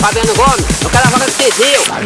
Fabiano Gomes, o cara joga que viu.